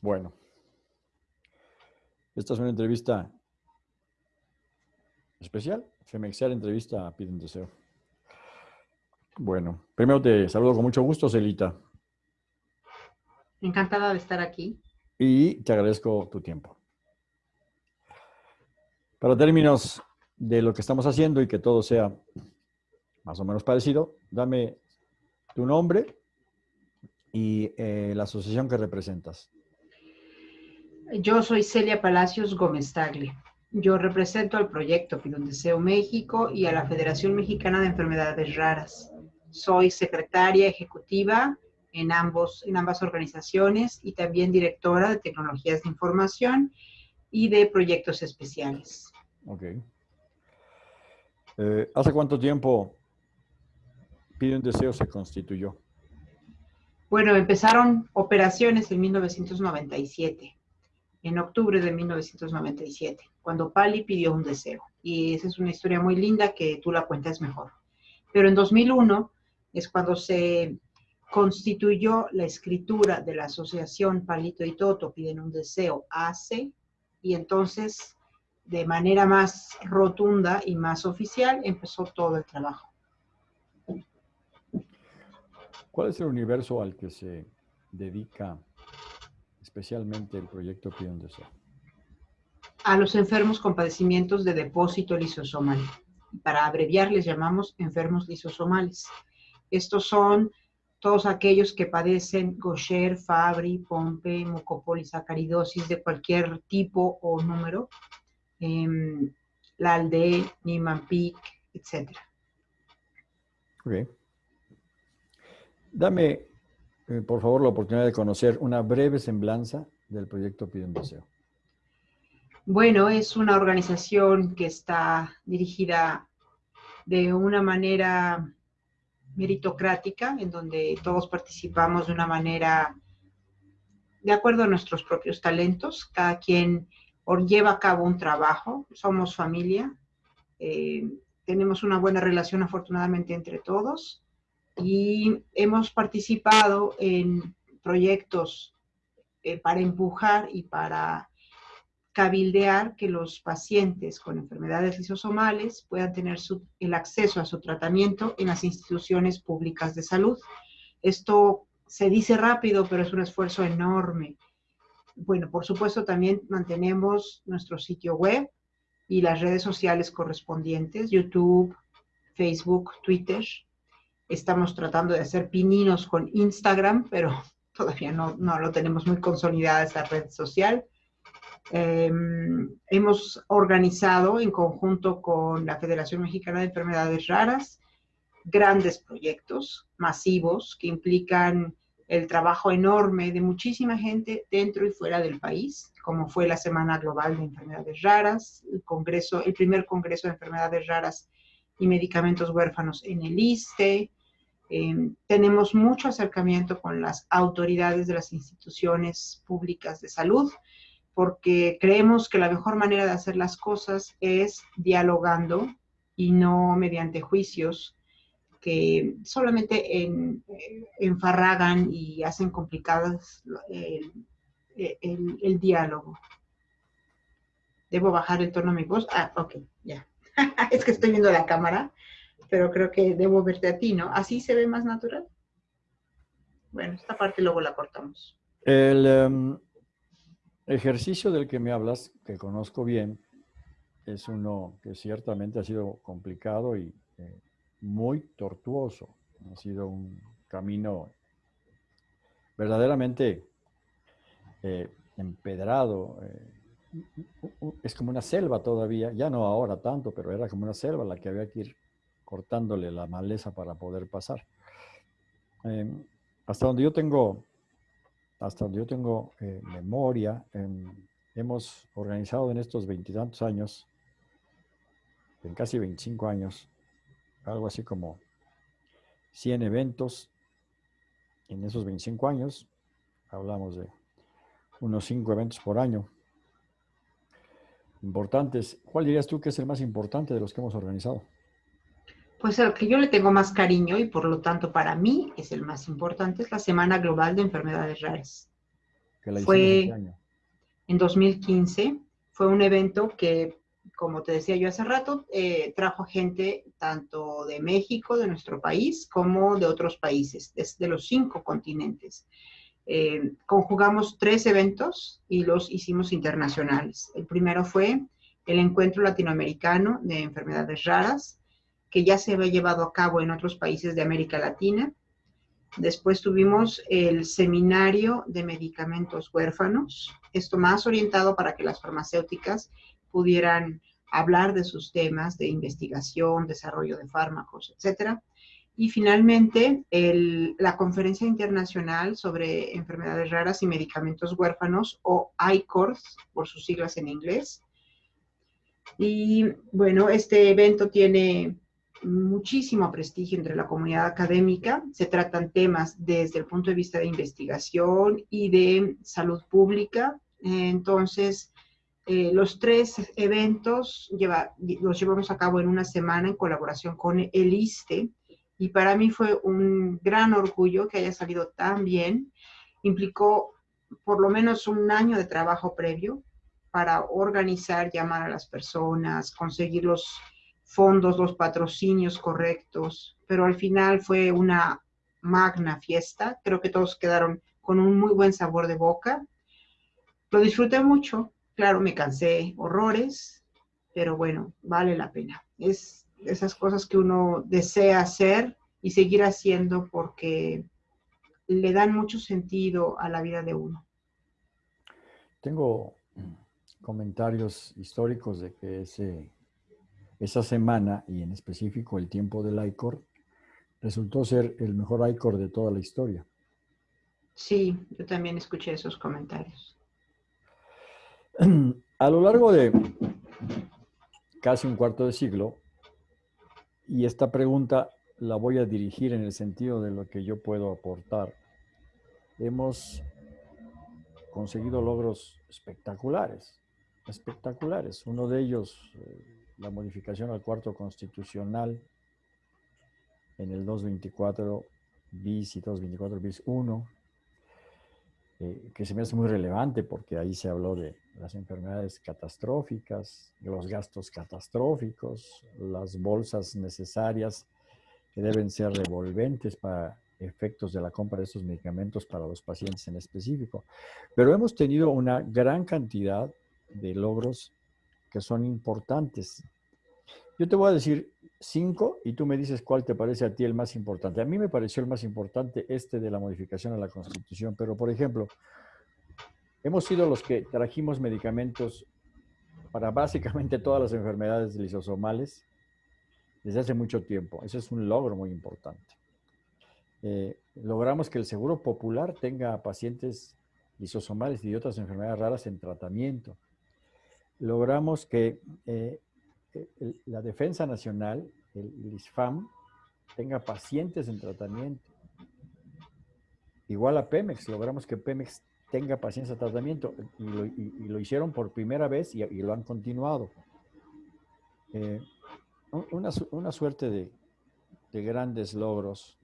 Bueno, esta es una entrevista especial, Femexer entrevista a Pide un Deseo. Bueno, primero te saludo con mucho gusto, Celita. Encantada de estar aquí. Y te agradezco tu tiempo. Para términos de lo que estamos haciendo y que todo sea más o menos parecido, dame tu nombre y eh, la asociación que representas. Yo soy Celia Palacios Gómez Tagle. Yo represento al proyecto Pido un Deseo México y a la Federación Mexicana de Enfermedades Raras. Soy secretaria ejecutiva en, ambos, en ambas organizaciones y también directora de tecnologías de información y de proyectos especiales. Ok. Eh, ¿Hace cuánto tiempo Pide un Deseo se constituyó? Bueno, empezaron operaciones en 1997, en octubre de 1997, cuando Pali pidió un deseo. Y esa es una historia muy linda que tú la cuentas mejor. Pero en 2001 es cuando se constituyó la escritura de la asociación Palito y Toto piden un deseo AC y entonces de manera más rotunda y más oficial empezó todo el trabajo. ¿Cuál es el universo al que se dedica especialmente el proyecto Deseo? A los enfermos con padecimientos de depósito lisosomal. Para abreviar les llamamos enfermos lisosomales. Estos son todos aquellos que padecen Gaucher, Fabry, Pompe, mucopolisacaridosis de cualquier tipo o número, eh, la ALDE, Niemann-Pick, etc. Okay. Dame, eh, por favor, la oportunidad de conocer una breve semblanza del proyecto Pide Deseo. Bueno, es una organización que está dirigida de una manera meritocrática, en donde todos participamos de una manera de acuerdo a nuestros propios talentos. Cada quien lleva a cabo un trabajo, somos familia, eh, tenemos una buena relación afortunadamente entre todos y hemos participado en proyectos eh, para empujar y para cabildear que los pacientes con enfermedades lisosomales puedan tener el acceso a su tratamiento en las instituciones públicas de salud. Esto se dice rápido, pero es un esfuerzo enorme. Bueno, por supuesto también mantenemos nuestro sitio web y las redes sociales correspondientes, YouTube, Facebook, Twitter, Estamos tratando de hacer pininos con Instagram, pero todavía no, no lo tenemos muy consolidada esa red social. Em, hemos organizado en conjunto con la Federación Mexicana de Enfermedades Raras grandes proyectos masivos que implican el trabajo enorme de muchísima gente dentro y fuera del país, como fue la Semana Global de Enfermedades Raras, el, congreso, el primer Congreso de Enfermedades Raras y Medicamentos Huérfanos en el ISTE, Em, tenemos mucho acercamiento con las autoridades de las instituciones públicas de salud, porque creemos que la mejor manera de hacer las cosas es dialogando y no mediante juicios que solamente en, enfarragan y hacen complicadas el, el, diálogo. ¿Debo bajar el tono de mi voz? Ah, ok, ya. es que estoy viendo la cámara pero creo que debo verte a ti, ¿no? ¿Así se ve más natural? Bueno, esta parte luego la cortamos. El em, ejercicio del que me hablas, que conozco bien, es uno que ciertamente ha sido complicado y eh, muy tortuoso. Ha sido un camino verdaderamente eh, empedrado. Eh, es como una selva todavía, ya no ahora tanto, pero era como una selva la que había que ir cortándole la maleza para poder pasar. Em, hasta donde yo tengo, hasta donde yo tengo eh, memoria, em, hemos organizado en estos veintitantos años, en casi 25 años, algo así como 100 eventos en esos 25 años. Hablamos de unos 5 eventos por año. Importantes. ¿Cuál dirías tú que es el más importante de los que hemos organizado? Pues el que yo le tengo más cariño y por lo tanto para mí es el más importante, es la Semana Global de Enfermedades Raras. fue en 2015. Fue un evento que, como te decía yo hace rato, eh, trajo gente tanto de México, de nuestro país, como de otros países, desde los cinco continentes. Eh, conjugamos tres eventos y los hicimos internacionales. El primero fue el Encuentro Latinoamericano de Enfermedades Raras, que ya se había llevado a cabo en otros países de América Latina. Después tuvimos el Seminario de Medicamentos Huérfanos, esto más orientado para que las farmacéuticas pudieran hablar de sus temas de investigación, desarrollo de fármacos, etcétera. Y finalmente, la Conferencia Internacional sobre Enfermedades Raras y Medicamentos Huérfanos, o ICORS, por sus siglas en inglés. Y bueno, este evento tiene muchísimo prestigio entre la comunidad académica. Se tratan temas desde el punto de vista de investigación y de salud pública. Entonces, eh, los tres eventos los llevamos a cabo en una semana en colaboración con el ISTE y para mí fue un gran orgullo que haya salido tan bien. Implicó por lo menos un año de trabajo previo para organizar, llamar a las personas, conseguir los fondos, los patrocinios correctos, pero al final fue una magna fiesta. Creo que todos quedaron con un muy buen sabor de boca. Lo disfruté mucho, claro, me cansé horrores, pero bueno, vale la pena. Es esas cosas que uno desea hacer y seguir haciendo porque le dan mucho sentido a la vida de uno. Tengo comentarios históricos de que ese esa semana, y en específico el tiempo del ICOR, resultó ser el mejor ICOR de toda la historia. Sí, yo también escuché esos comentarios. A lo largo de casi un cuarto de siglo, y esta pregunta la voy a dirigir en el sentido de lo que yo puedo aportar, hemos conseguido logros espectaculares, espectaculares. Uno de ellos, eh, la modificación al cuarto constitucional en el 224 bis y 224 bis 1, eh, que se me hace muy relevante porque ahí se habló de las enfermedades catastróficas, los gastos catastróficos, las bolsas necesarias que deben ser revolventes para efectos de la compra de estos medicamentos para los pacientes en específico. Pero hemos tenido una gran cantidad de logros que son importantes. Yo te voy a decir cinco y tú me dices cuál te parece a ti el más importante. A mí me pareció el más importante este de la modificación a la Constitución, pero por ejemplo, hemos sido los que trajimos medicamentos para básicamente todas las enfermedades lisosomales desde hace mucho tiempo. Ese es un logro muy importante. Eh, logramos que el Seguro Popular tenga pacientes lisosomales y otras enfermedades raras en tratamiento logramos que eh, la Defensa Nacional, el, ISFAM, tenga pacientes en tratamiento. Igual a Pemex, logramos que Pemex tenga pacientes en tratamiento y lo, hicieron por primera vez y, lo han continuado. Eh, una, suerte de, de, grandes logros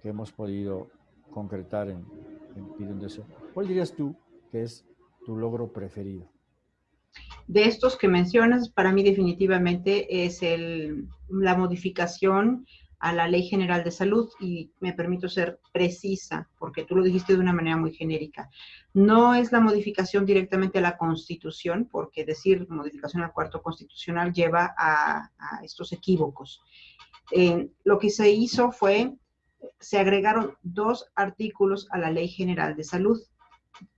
que hemos podido concretar en, en Deseo. ¿Cuál dirías tú que es tu logro preferido? De estos que mencionas, para mí definitivamente es la modificación a la Ley General de Salud y me permito ser precisa porque tú lo dijiste de una manera muy genérica. No es la modificación directamente a la Constitución porque decir modificación al cuarto constitucional lleva a, estos equívocos. Lo que se hizo fue, se agregaron dos artículos a la Ley General de Salud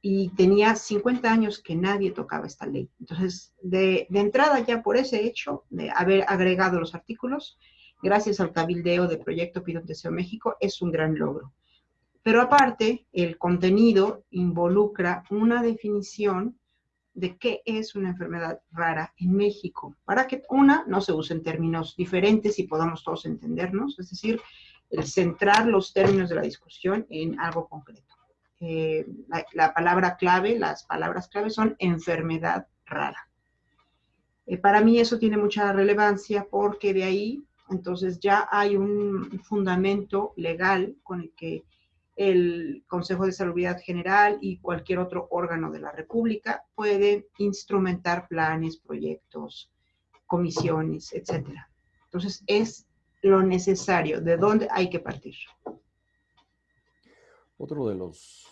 y tenía 50 años que nadie tocaba esta ley. Entonces, de, entrada ya por ese hecho de haber agregado los artículos, gracias al cabildeo del proyecto Pido Deseo México, es un gran logro. Pero aparte, el contenido involucra una definición de qué es una enfermedad rara en México, para que una no se use en términos diferentes y podamos todos entendernos, es decir, el centrar los términos de la discusión en algo concreto. Eh, la, palabra clave, las palabras clave son enfermedad rara. Eh, para mí eso tiene mucha relevancia porque de ahí entonces ya hay un fundamento legal con el que el Consejo de Salud General y cualquier otro órgano de la República pueden instrumentar planes, proyectos, comisiones, etcétera. Entonces, es lo necesario, de dónde hay que partir. Otro de los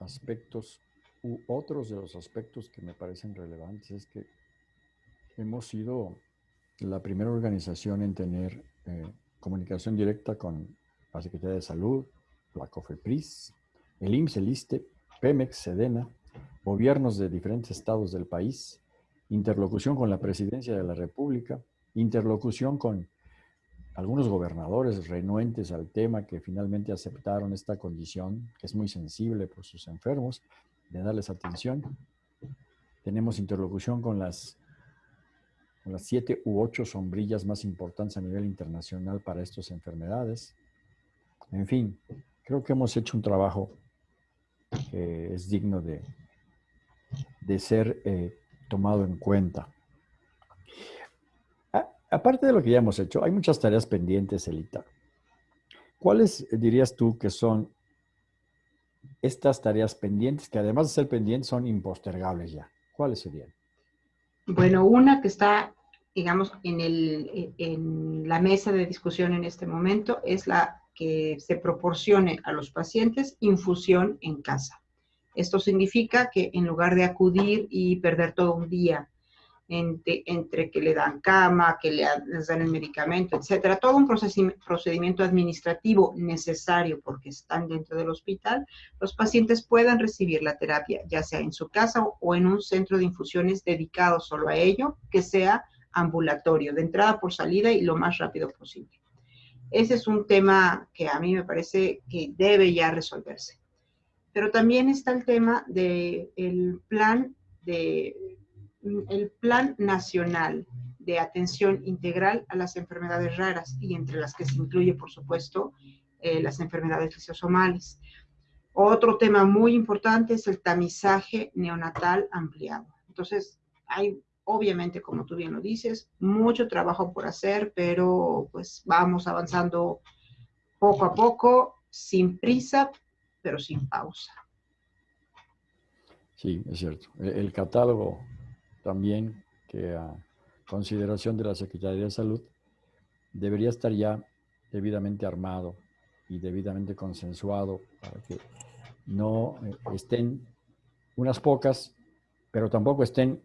aspectos, u otros de los aspectos que me parecen relevantes es que hemos sido la primera organización en tener eh, comunicación directa con la Secretaría de Salud, la COFEPRIS, el IMSS, el ISTE, PEMEX, SEDENA, gobiernos de diferentes estados del país, interlocución con la Presidencia de la República, interlocución con algunos gobernadores renuentes al tema que finalmente aceptaron esta condición, que es muy sensible por sus enfermos, de darles atención. Tenemos interlocución con las, con las siete u ocho sombrillas más importantes a nivel internacional para estas enfermedades. En fin, creo que hemos hecho un trabajo que es digno de, de ser eh, tomado en cuenta. Aparte de lo que ya hemos hecho, hay muchas tareas pendientes, Elita. ¿Cuáles dirías tú que son estas tareas pendientes, que además de ser pendientes son impostergables ya? ¿Cuáles serían? Bueno, una que está, digamos, en, en la mesa de discusión en este momento es la que se proporcione a los pacientes infusión en casa. Esto significa que en lugar de acudir y perder todo un día entre, que le dan cama, que le, dan el medicamento, etcétera, todo un procedimiento administrativo necesario porque están dentro del hospital, los pacientes puedan recibir la terapia ya sea en su casa o en un centro de infusiones dedicado solo a ello, que sea ambulatorio, de entrada por salida y lo más rápido posible. Ese es un tema que a mí me parece que debe ya resolverse. Pero también está el tema del plan de el Plan Nacional de Atención Integral a las Enfermedades Raras y entre las que se incluye, por supuesto, eh, las enfermedades lisosomales. Otro tema muy importante es el tamizaje neonatal ampliado. Entonces, hay obviamente, como tú bien lo dices, mucho trabajo por hacer, pero pues vamos avanzando poco a poco, sin prisa, pero sin pausa. Sí, es cierto. El catálogo también que a consideración de la Secretaría de Salud debería estar ya debidamente armado y debidamente consensuado para que no eh, estén unas pocas, pero tampoco estén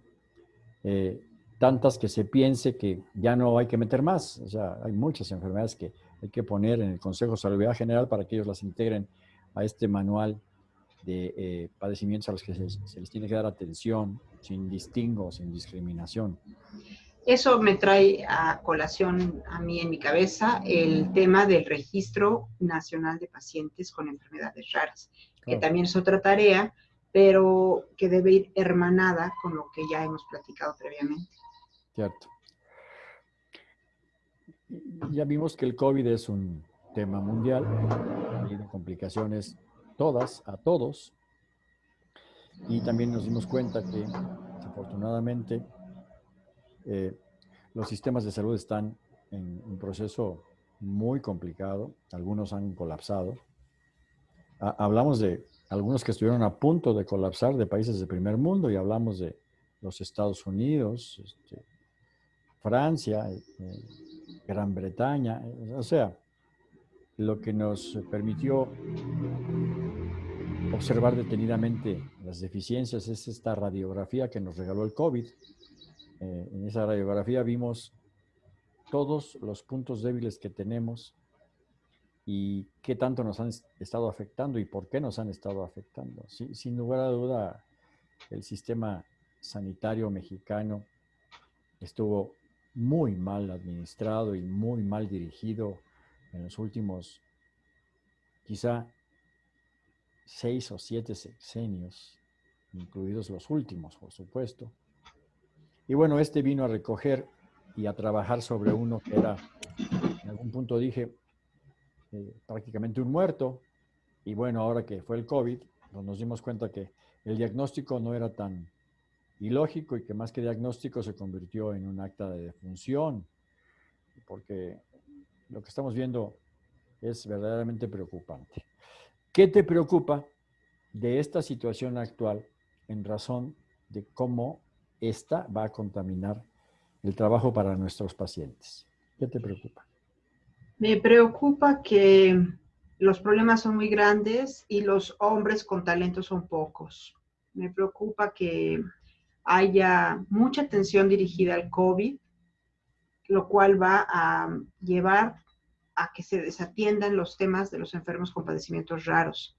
eh, tantas que se piense que ya no hay que meter más. O sea, hay muchas enfermedades que hay que poner en el Consejo de Salud General para que ellos las integren a este manual de eh, padecimientos a los que se, les tiene que dar atención sin distingo, sin discriminación. Eso me trae a colación a mí en mi cabeza el tema del Registro Nacional de Pacientes con Enfermedades Raras, que también es otra tarea, pero que debe ir hermanada con lo que ya hemos platicado previamente. Cierto. Ya vimos que el COVID es un tema mundial, tiene complicaciones todas, a todos. Y también nos dimos cuenta que, desafortunadamente, eh, los sistemas de salud están en un proceso muy complicado. Algunos han colapsado. hablamos de algunos que estuvieron a punto de colapsar de países de primer mundo y hablamos de los Estados Unidos, este, Francia, eh, Gran Bretaña, o sea, lo que nos permitió observar detenidamente las deficiencias es esta radiografía que nos regaló el COVID. Eh, en esa radiografía vimos todos los puntos débiles que tenemos y qué tanto nos han estado afectando y por qué nos han estado afectando. sin lugar a duda, el sistema sanitario mexicano estuvo muy mal administrado y muy mal dirigido en los últimos quizá seis o siete sexenios, incluidos los últimos, por supuesto. Y bueno, este vino a recoger y a trabajar sobre uno que era, en algún punto dije, eh, prácticamente un muerto. Y bueno, ahora que fue el COVID, pues nos dimos cuenta que el diagnóstico no era tan ilógico y que más que diagnóstico se convirtió en un acta de defunción, porque lo que estamos viendo es verdaderamente preocupante. ¿Qué te preocupa de esta situación actual en razón de cómo esta va a contaminar el trabajo para nuestros pacientes? ¿Qué te preocupa? Me preocupa que los problemas son muy grandes y los hombres con talento son pocos. Me preocupa que haya mucha atención dirigida al COVID, lo cual va a llevar a que se desatiendan los temas de los enfermos con padecimientos raros,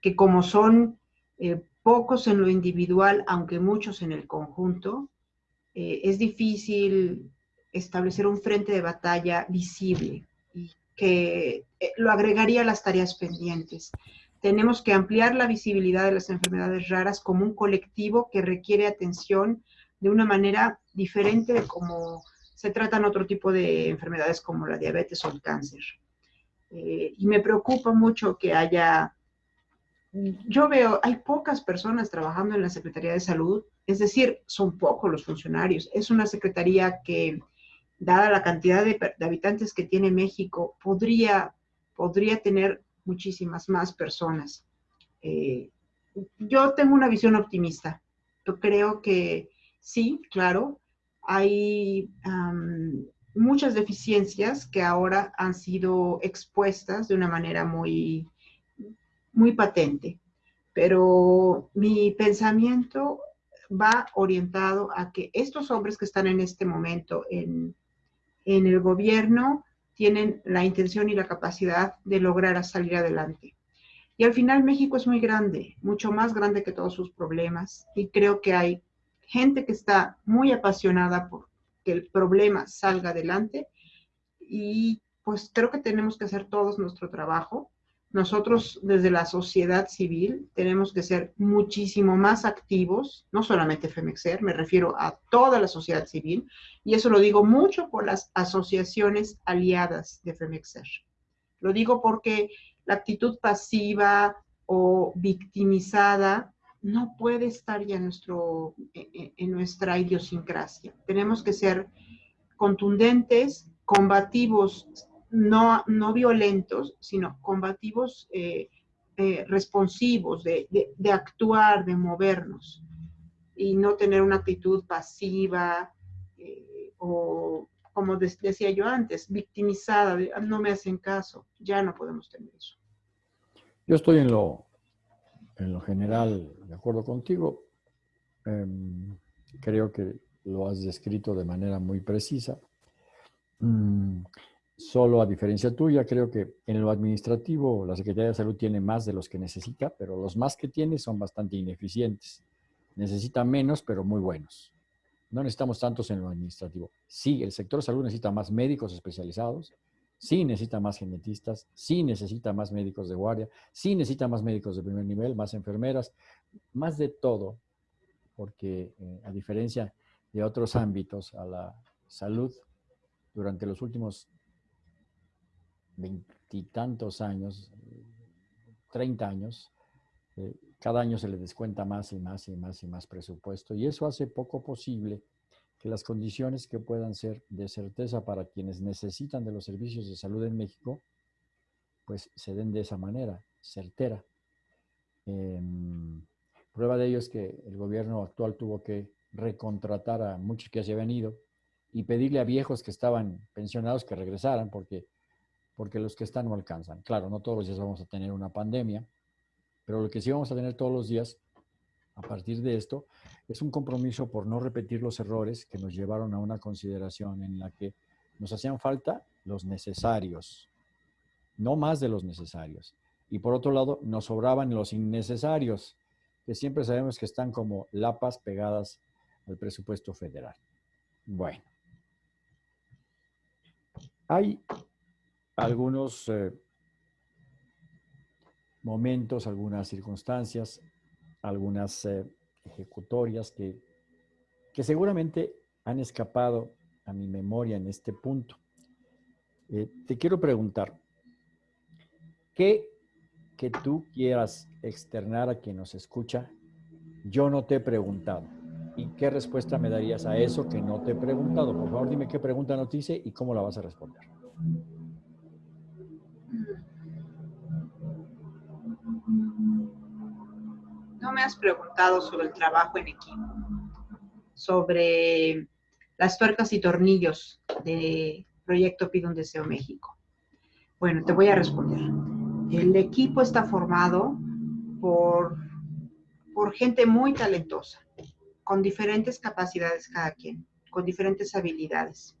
que como son eh, pocos en lo individual, aunque muchos en el conjunto, eh, es difícil establecer un frente de batalla visible y que eh, lo agregaría a las tareas pendientes. Tenemos que ampliar la visibilidad de las enfermedades raras como un colectivo que requiere atención de una manera diferente de cómo se tratan otro tipo de enfermedades como la diabetes o el cáncer. Eh, y me preocupa mucho que haya, yo veo, hay pocas personas trabajando en la Secretaría de Salud, es decir, son pocos los funcionarios. Es una secretaría que dada la cantidad de, habitantes que tiene México, podría, podría tener muchísimas más personas. Eh, yo tengo una visión optimista. Yo creo que sí, claro, hay muchas deficiencias que ahora han sido expuestas de una manera muy, muy patente. Pero mi pensamiento va orientado a que estos hombres que están en este momento en, en el gobierno tienen la intención y la capacidad de lograr salir adelante. Y al final México es muy grande, mucho más grande que todos sus problemas. Y creo que hay gente que está muy apasionada por que el problema salga adelante. Y pues creo que tenemos que hacer todos nuestro trabajo nosotros desde la sociedad civil tenemos que ser muchísimo más activos, no solamente FEMEXER, me refiero a toda la sociedad civil, y eso lo digo mucho por las asociaciones aliadas de FEMEXER. Lo digo porque la actitud pasiva o victimizada no puede estar ya en, nuestro, en nuestra idiosincrasia. Tenemos que ser contundentes, combativos no, no violentos, sino combativos, eh, eh, responsivos, de, actuar, de movernos, y no tener una actitud pasiva eh, o, como decía yo antes, victimizada, ah, no me hacen caso, ya no podemos tener eso. Yo estoy en lo, en lo general de acuerdo contigo. Em, creo que lo has descrito de manera muy precisa. Mm, Solo a diferencia tuya, creo que en lo administrativo la Secretaría de Salud tiene más de los que necesita, pero los más que tiene son bastante ineficientes. Necesita menos, pero muy buenos. No necesitamos tantos en lo administrativo. Sí, el sector salud necesita más médicos especializados, sí necesita más genetistas, sí necesita más médicos de guardia, sí necesita más médicos de primer nivel, más enfermeras, más de todo, porque eh, a diferencia de otros ámbitos, a la salud durante los últimos veintitantos años, treinta años, eh, cada año se le descuenta más y más y más y más presupuesto y eso hace poco posible que las condiciones que puedan ser de certeza para quienes necesitan de los servicios de salud en México, pues se den de esa manera, certera. Em, prueba de ello es que el gobierno actual tuvo que recontratar a muchos que se habían ido y pedirle a viejos que estaban pensionados que regresaran porque porque los que están no alcanzan. Claro, no todos los días vamos a tener una pandemia, pero lo que sí vamos a tener todos los días a partir de esto es un compromiso por no repetir los errores que nos llevaron a una consideración en la que nos hacían falta los necesarios, no más de los necesarios. Y por otro lado, nos sobraban los innecesarios, que siempre sabemos que están como lapas pegadas al presupuesto federal. Bueno. Hay algunos eh, momentos, algunas circunstancias, algunas eh, ejecutorias que, que, seguramente han escapado a mi memoria en este punto. Eh, te quiero preguntar, ¿qué que tú quieras externar a quien nos escucha, yo no te he preguntado? ¿Y qué respuesta me darías a eso que no te he preguntado? Por favor, dime qué pregunta nos hice y cómo la vas a responder. Me has preguntado sobre el trabajo en equipo, sobre las tuercas y tornillos de Proyecto Pido un Deseo México. Bueno, te voy a responder. El equipo está formado por, por gente muy talentosa, con diferentes capacidades cada quien, con diferentes habilidades.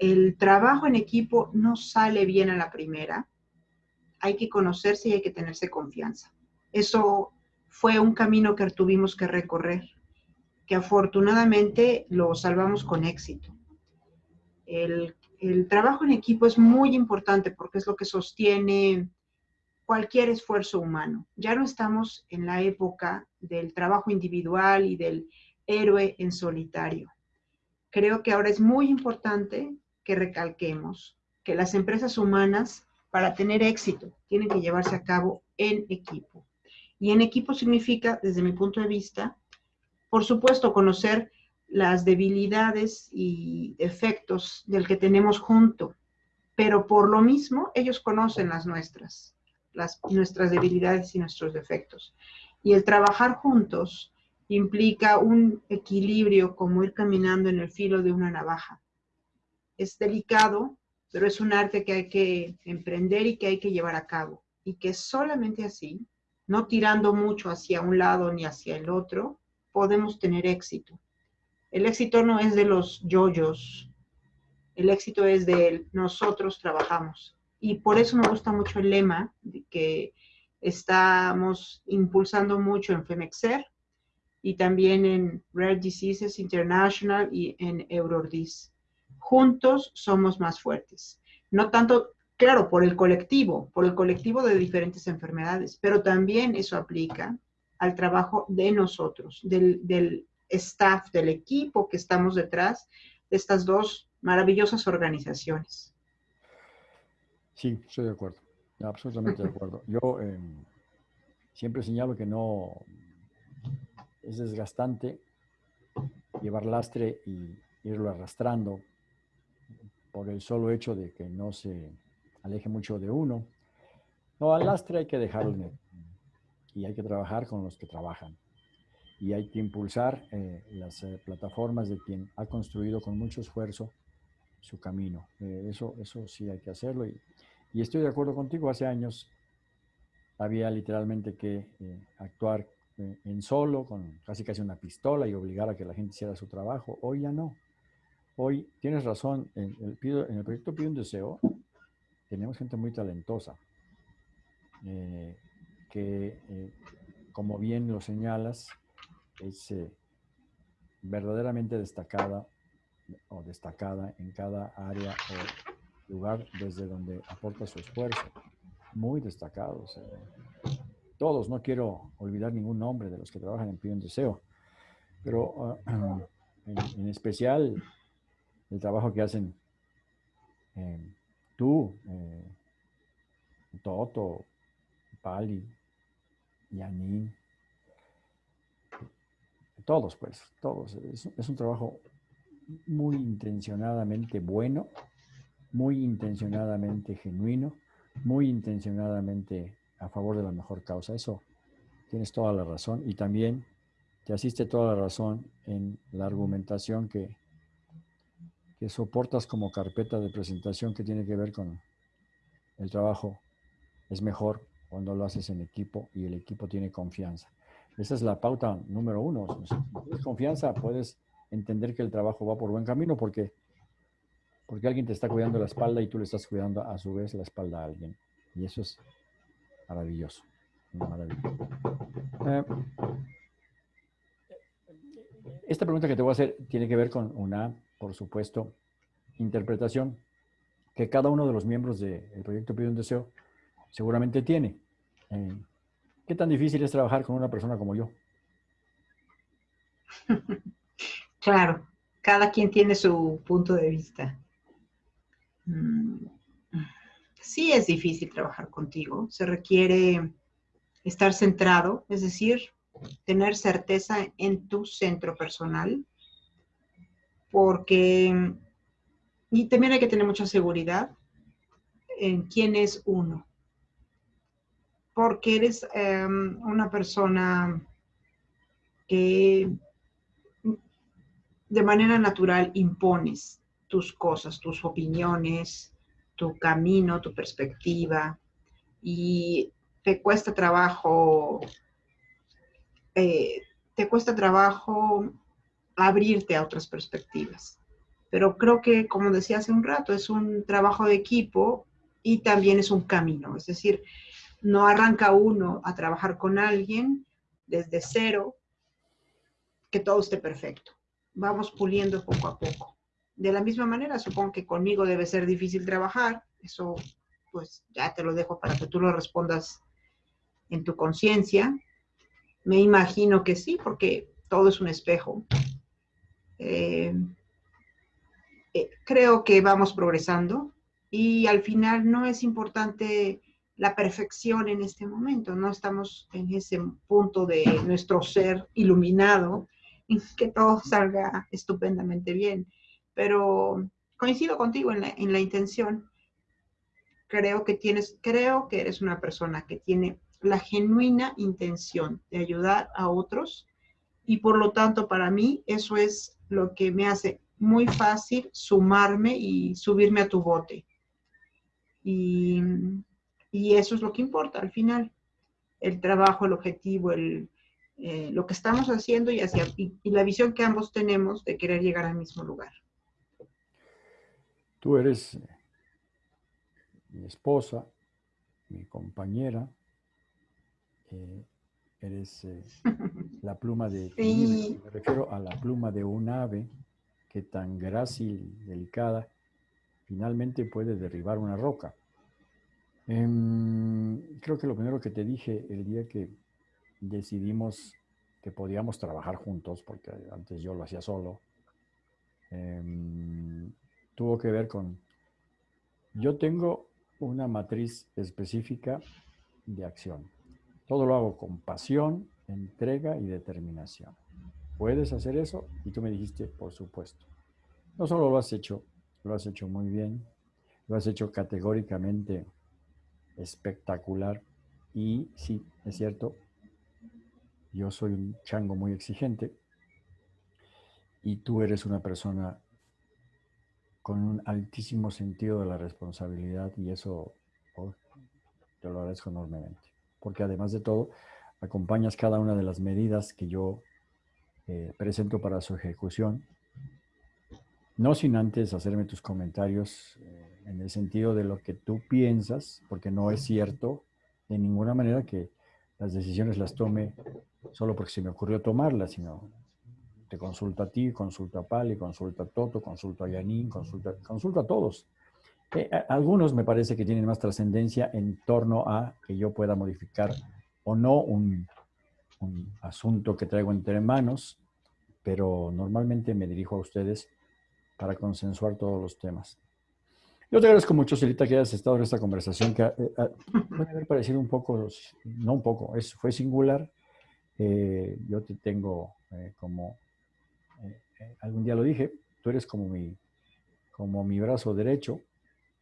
El trabajo en equipo no sale bien a la primera. Hay que conocerse y hay que tenerse confianza. Eso fue un camino que tuvimos que recorrer, que afortunadamente lo salvamos con éxito. El, el trabajo en equipo es muy importante porque es lo que sostiene cualquier esfuerzo humano. Ya no estamos en la época del trabajo individual y del héroe en solitario. Creo que ahora es muy importante que recalquemos que las empresas humanas, para tener éxito, tienen que llevarse a cabo en equipo. Y en equipo significa, desde mi punto de vista, por supuesto, conocer las debilidades y efectos del que tenemos junto, pero por lo mismo ellos conocen las nuestras nuestras debilidades y nuestros defectos. Y el trabajar juntos implica un equilibrio como ir caminando en el filo de una navaja. Es delicado, pero es un arte que hay que emprender y que hay que llevar a cabo. Y que solamente así, no tirando mucho hacia un lado ni hacia el otro, podemos tener éxito. El éxito no es de los yoyos, el éxito es de nosotros trabajamos. Y por eso me gusta mucho el lema que estamos impulsando mucho en FEMEXER y también en Rare Diseases International y en Eurordis. Juntos somos más fuertes. No tanto, claro, por el colectivo, por el colectivo de diferentes enfermedades, pero también eso aplica al trabajo de nosotros, del, del staff, del equipo que estamos detrás de estas dos maravillosas organizaciones. Sí, estoy de acuerdo, absolutamente de acuerdo. Yo em, siempre señalo que no es desgastante llevar lastre y irlo arrastrando por el solo hecho de que no se aleje mucho de uno. No, al lastre hay que dejarlo y hay que trabajar con los que trabajan. Y hay que impulsar eh, las eh, plataformas de quien ha construido con mucho esfuerzo su camino. Eh, eso, eso sí hay que hacerlo y estoy de acuerdo contigo, hace años había literalmente que actuar en solo, con casi casi una pistola y obligar a que la gente hiciera su trabajo. Hoy ya no. Hoy tienes razón, en el, en el proyecto Pido un Deseo tenemos gente muy talentosa, eh, que como bien lo señalas, es verdaderamente destacada o destacada en cada área o lugar desde donde aporta su esfuerzo. Muy destacados. todos, no quiero olvidar ningún nombre de los que trabajan en Pido Deseo, pero ah, en, especial el trabajo que hacen eh, tú, eh, Toto, Pali, Yanin, todos pues, todos. es un trabajo muy intencionadamente bueno muy intencionadamente genuino, muy intencionadamente a favor de la mejor causa. Eso tienes toda la razón y también te asiste toda la razón en la argumentación que, que soportas como carpeta de presentación que tiene que ver con el trabajo es mejor cuando lo haces en equipo y el equipo tiene confianza. Esa es la pauta número uno. Si tienes confianza, puedes entender que el trabajo va por buen camino porque porque alguien te está cuidando la espalda y tú le estás cuidando a su vez la espalda a alguien. Y eso es maravilloso. Eh, esta pregunta que te voy a hacer tiene que ver con una, por supuesto, interpretación que cada uno de los miembros del proyecto Pide un Deseo seguramente tiene. Eh, ¿Qué tan difícil es trabajar con una persona como yo? Claro, cada quien tiene su punto de vista. Mm, sí es difícil trabajar contigo. Se requiere estar centrado, es decir, tener certeza en tu centro personal, porque, y también hay que tener mucha seguridad en quién es uno, porque eres em, una persona que de manera natural impones tus cosas, tus opiniones, tu camino, tu perspectiva, y te cuesta trabajo, eh, te cuesta trabajo abrirte a otras perspectivas. Pero creo que, como decía hace un rato, es un trabajo de equipo y también es un camino. Es decir, no arranca uno a trabajar con alguien desde cero, que todo esté perfecto. Vamos puliendo poco a poco. De la misma manera, supongo que conmigo debe ser difícil trabajar. Eso, pues ya te lo dejo para que tú lo respondas en tu conciencia. Me imagino que sí, porque todo es un espejo. Eh, eh, creo que vamos progresando y al final no es importante la perfección en este momento, no estamos en ese punto de nuestro ser iluminado en que todo salga estupendamente bien, pero coincido contigo en la, en la intención. Creo que tienes, creo que eres una persona que tiene la genuina intención de ayudar a otros y por lo tanto para mí eso es lo que me hace muy fácil sumarme y subirme a tu bote. Y, eso es lo que importa al final, el trabajo, el objetivo, el, eh, lo que estamos haciendo y, hacia, y, la visión que ambos tenemos de querer llegar al mismo lugar. Tú eres eh, mi esposa, mi compañera, eh, eres la pluma de... Me refiero a la pluma de un ave que tan grácil, delicada, finalmente puede derribar una roca. Em, creo que lo primero que te dije el día que decidimos que podíamos trabajar juntos, porque antes yo lo hacía solo, em, tuvo que ver con, yo tengo una matriz específica de acción. Todo lo hago con pasión, entrega y determinación. ¿Puedes hacer eso? Y tú me dijiste, por supuesto. No solo lo has hecho, lo has hecho muy bien, lo has hecho categóricamente espectacular. Y sí, es cierto, yo soy un chango muy exigente y tú eres una persona con un altísimo sentido de la responsabilidad y eso oh, te lo agradezco enormemente. Porque además de todo, acompañas cada una de las medidas que yo eh, presento para su ejecución, no sin antes hacerme tus comentarios eh, en el sentido de lo que tú piensas, porque no es cierto de ninguna manera que las decisiones las tome solo porque se me ocurrió tomarlas, sino te consulta a ti, consulta a Pali, consulta a Toto, consulta a Yanin, consulta, consulta a todos. Eh, algunos me parece que tienen más trascendencia en torno a que yo pueda modificar o no un, asunto que traigo entre manos, pero normalmente me dirijo a ustedes para consensuar todos los temas. Yo te agradezco mucho, Celita, que hayas estado en esta conversación, que eh, eh, puede haber parecido un poco, no un poco, es, fue singular. Yo te tengo como, algún día lo dije, tú eres como mi, como mi brazo derecho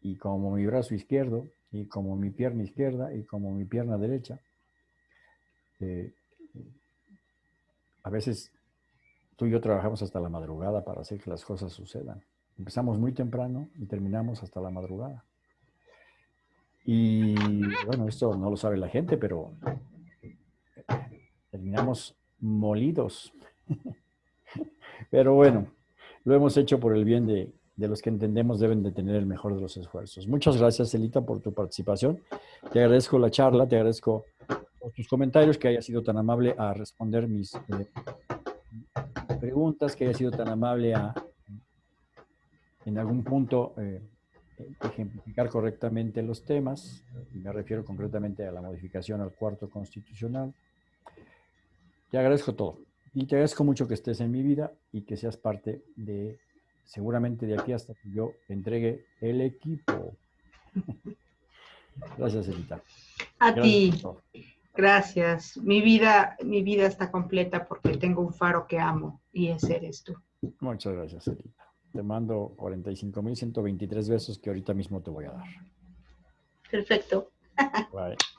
y como mi brazo izquierdo y como mi pierna izquierda y como mi pierna derecha. Eh, a veces tú y yo trabajamos hasta la madrugada para hacer que las cosas sucedan. Empezamos muy temprano y terminamos hasta la madrugada. Y bueno, esto no lo sabe la gente, pero terminamos molidos. pero bueno, lo hemos hecho por el bien de, de los que entendemos deben de tener el mejor de los esfuerzos. Muchas gracias, Elita, por tu participación. Te agradezco la charla, te agradezco tus comentarios, que haya sido tan amable a responder mis eh, preguntas, que haya sido tan amable a, en algún punto, eh, ejemplificar correctamente los temas. Me refiero concretamente a la modificación al cuarto constitucional. Te agradezco todo. Y te agradezco mucho que estés en mi vida y que seas parte de, seguramente de aquí hasta que yo entregue el equipo. Gracias, Elita. A ti. Gracias. Mi vida, mi vida está completa porque tengo un faro que amo y ese eres tú. Muchas gracias, Elita. Te mando 45.123 besos que ahorita mismo te voy a dar. Perfecto. Bye.